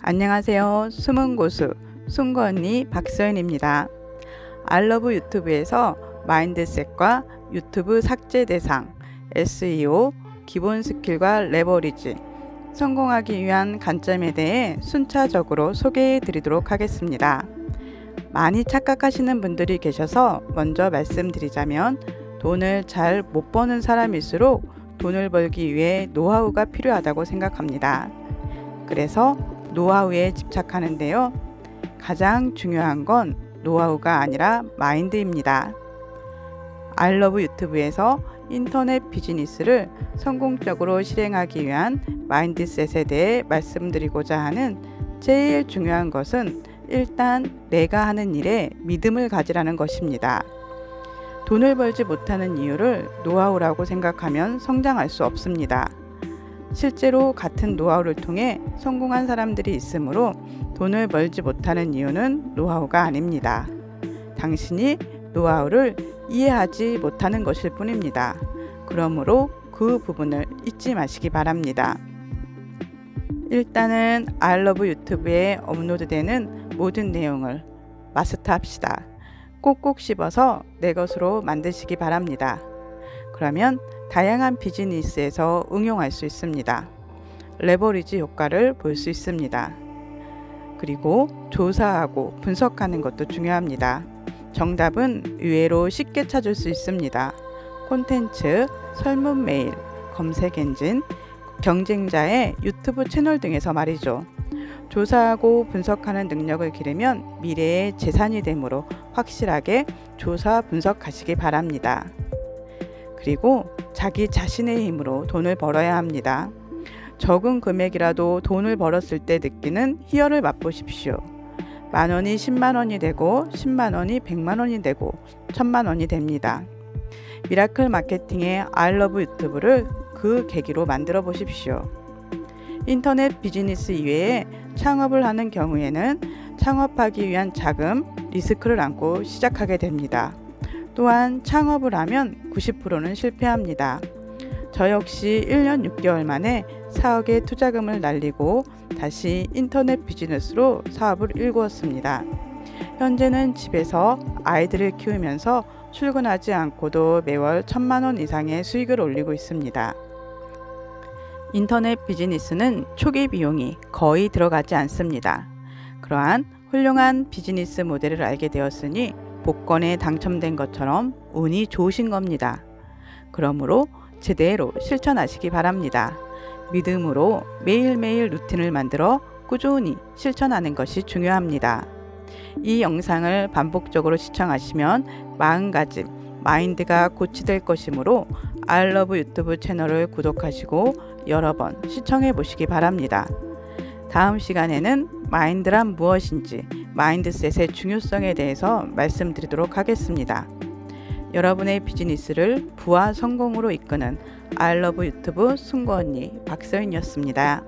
안녕하세요. 숨은 고수 숨고 언니 박서연입니다. I love YouTube에서 mindset과 YouTube 삭제 대상, SEO, 기본 skill과 leverage, 성공하기 위한 관점에 대해 순차적으로 소개해 드리도록 하겠습니다. 많이 착각하시는 분들이 계셔서 먼저 말씀드리자면 돈을 잘 못 버는 사람일수록 돈을 벌기 위해 노하우가 필요하다고 생각합니다. 그래서 노하우에 집착하는데요. 가장 중요한 건 노하우가 아니라 마인드입니다. 알러브 유튜브에서 인터넷 비즈니스를 성공적으로 실행하기 위한 마인드셋에 대해 말씀드리고자 하는 제일 중요한 것은 일단 내가 하는 일에 믿음을 가지라는 것입니다. 돈을 벌지 못하는 이유를 노하우라고 생각하면 성장할 수 없습니다. 실제로 같은 노하우를 통해 성공한 사람들이 있으므로 돈을 벌지 못하는 이유는 노하우가 아닙니다. 당신이 노하우를 이해하지 못하는 것일 뿐입니다. 그러므로 그 부분을 잊지 마시기 바랍니다. 일단은 알러브 유튜브에 업로드되는 모든 내용을 마스터합시다. 꼭꼭 씹어서 내 것으로 만드시기 바랍니다. 그러면 다양한 비즈니스에서 응용할 수 있습니다. 레버리지 효과를 볼 수 있습니다. 그리고 조사하고 분석하는 것도 중요합니다. 정답은 의외로 쉽게 찾을 수 있습니다. 콘텐츠, 설문 메일, 검색 엔진, 경쟁자의 유튜브 채널 등에서 말이죠. 조사하고 분석하는 능력을 기르면 미래의 재산이 되므로 확실하게 조사 분석하시기 바랍니다. 그리고 자기 자신의 힘으로 돈을 벌어야 합니다. 적은 금액이라도 돈을 벌었을 때 느끼는 희열을 맛보십시오. 만 원이 10만 원이 되고 10만 원이 100만 원이 되고 1000만 원이 됩니다. 미라클 마케팅의 I love YouTube를 그 계기로 만들어 보십시오. 인터넷 비즈니스 이외에 창업을 하는 경우에는 창업하기 위한 자금, 리스크를 안고 시작하게 됩니다. 또한 창업을 하면 90%는 실패합니다. 저 역시 1년 6개월 만에 4억의 투자금을 날리고 다시 인터넷 비즈니스로 사업을 일구었습니다. 현재는 집에서 아이들을 키우면서 출근하지 않고도 매월 천만원 이상의 수익을 올리고 있습니다. 인터넷 비즈니스는 초기 비용이 거의 들어가지 않습니다. 그러한 훌륭한 비즈니스 모델을 알게 되었으니 복권에 당첨된 것처럼 운이 좋으신 겁니다. 그러므로 제대로 실천하시기 바랍니다. 믿음으로 매일매일 루틴을 만들어 꾸준히 실천하는 것이 중요합니다. 이 영상을 반복적으로 시청하시면 마음가짐, 마인드가 고치될 것이므로 알러브 유튜브 채널을 구독하시고 여러 번 시청해 보시기 바랍니다. 다음 시간에는 마인드란 무엇인지 마인드셋의 중요성에 대해서 말씀드리도록 하겠습니다. 여러분의 비즈니스를 부와 성공으로 이끄는 알러브 유튜브 승고 언니 박서인이었습니다.